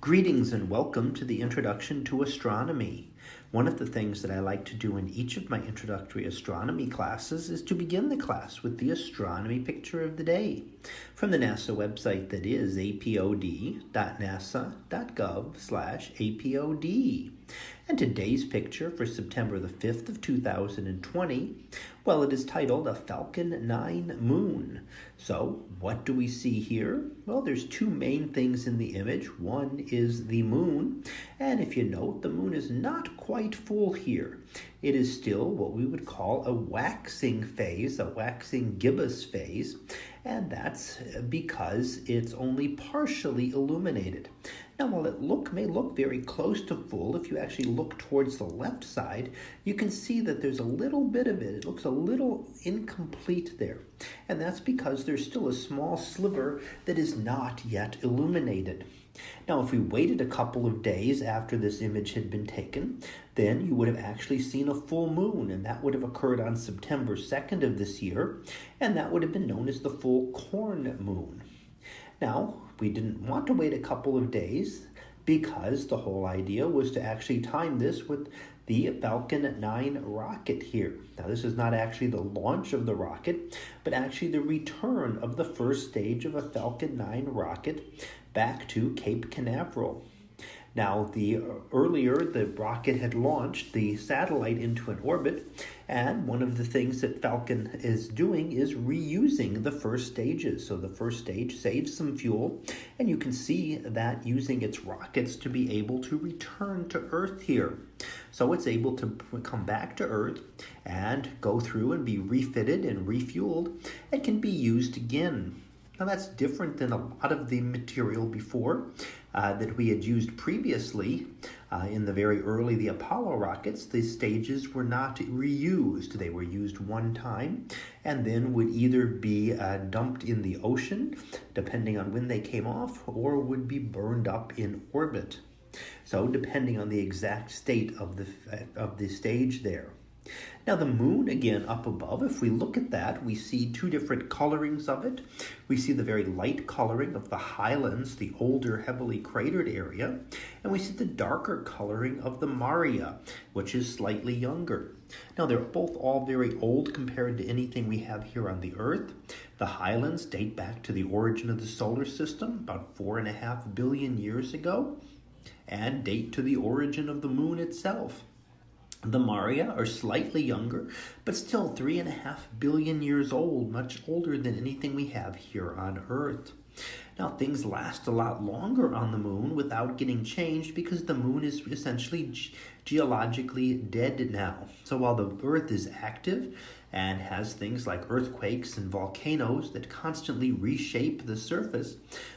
Greetings and welcome to the Introduction to Astronomy. One of the things that I like to do in each of my introductory astronomy classes is to begin the class with the astronomy picture of the day from the NASA website that is apod.nasa.gov slash apod. And today's picture for September the 5th of 2020, well, it is titled A Falcon 9 Moon. So what do we see here? Well, there's two main things in the image. One is the moon, and if you note, the moon is not quite full here. It is still what we would call a waxing phase, a waxing gibbous phase, and that's because it's only partially illuminated. Now, while it look may look very close to full, if you actually look towards the left side, you can see that there's a little bit of it. It looks a little incomplete there. And that's because there's still a small sliver that is not yet illuminated. Now, if we waited a couple of days after this image had been taken, then you would have actually seen a full moon, and that would have occurred on September 2nd of this year, and that would have been known as the full corn moon. Now, we didn't want to wait a couple of days because the whole idea was to actually time this with the Falcon 9 rocket here. Now, this is not actually the launch of the rocket, but actually the return of the first stage of a Falcon 9 rocket back to Cape Canaveral. Now, the uh, earlier the rocket had launched the satellite into an orbit, and one of the things that Falcon is doing is reusing the first stages. So the first stage saves some fuel, and you can see that using its rockets to be able to return to Earth here. So it's able to come back to Earth and go through and be refitted and refueled and can be used again. Now that's different than a lot of the material before uh, that we had used previously uh, in the very early the Apollo rockets. The stages were not reused. They were used one time and then would either be uh, dumped in the ocean, depending on when they came off, or would be burned up in orbit. So depending on the exact state of the, of the stage there. Now the moon, again, up above, if we look at that, we see two different colorings of it. We see the very light coloring of the highlands, the older, heavily cratered area, and we see the darker coloring of the Maria, which is slightly younger. Now they're both all very old compared to anything we have here on the Earth. The highlands date back to the origin of the solar system, about four and a half billion years ago, and date to the origin of the moon itself. The Maria are slightly younger, but still three and a half billion years old, much older than anything we have here on Earth. Now, things last a lot longer on the moon without getting changed because the moon is essentially ge geologically dead now. So while the Earth is active, and has things like earthquakes and volcanoes that constantly reshape the surface,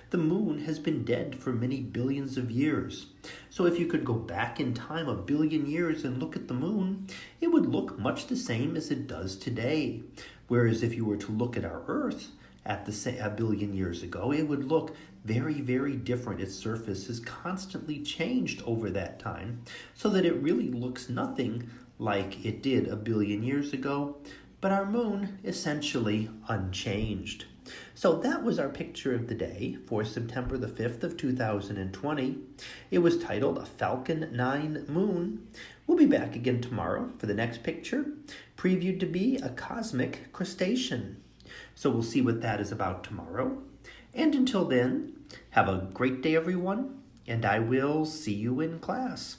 the moon has been dead for many billions of years. So if you could go back in time a billion years and look at the moon, it would look much the same as it does today. Whereas if you were to look at our Earth, at the a billion years ago, it would look very, very different. Its surface has constantly changed over that time so that it really looks nothing like it did a billion years ago, but our moon essentially unchanged. So that was our picture of the day for September the 5th of 2020. It was titled A Falcon 9 Moon. We'll be back again tomorrow for the next picture, previewed to be a cosmic crustacean. So we'll see what that is about tomorrow. And until then, have a great day, everyone, and I will see you in class.